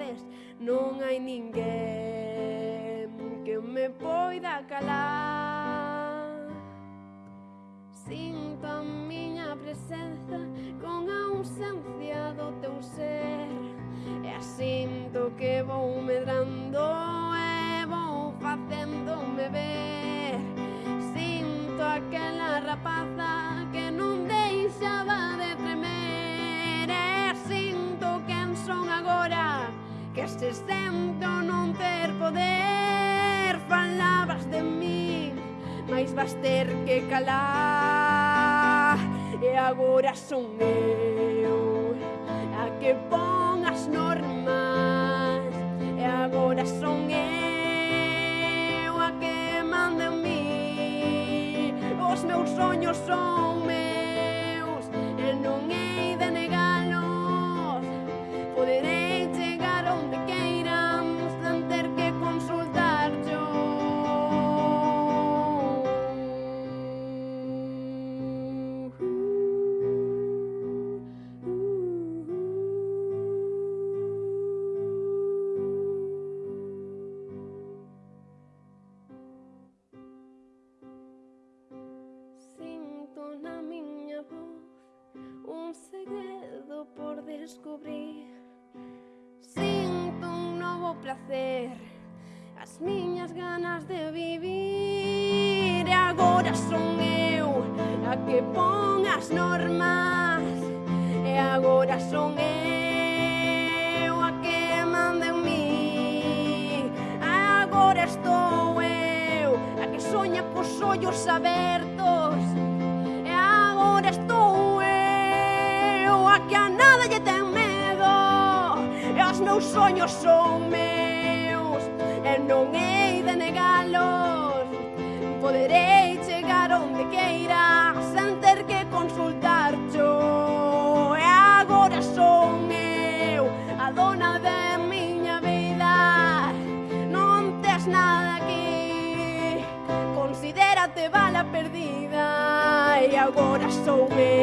cidades non hai ninguén que me poida calar. Sinto a miña presenza con a ausencia do teu ser E asinto que vou medrando vas ter que calar. E agora son eu a que pon as normas. E agora son eu a que manda en mí. Os meus sonhos son meus e non hei de negalos. Poderei chegar onde quero descubrir. Sinto un novo placer As miñas ganas de vivir. E agora son eu a que pon as normas. E agora son eu a que manda en mí agora estou eu a que soña cos ollos abertos E agora estou que a nada lle ten medo. E os meus soños son meus E non hei de negalos. Poderei chegar onde queira Sen ter que consultar cho E agora son eu A dona de miña vida. Non tes nada aquí Considérate bala perdida. E agora sou eu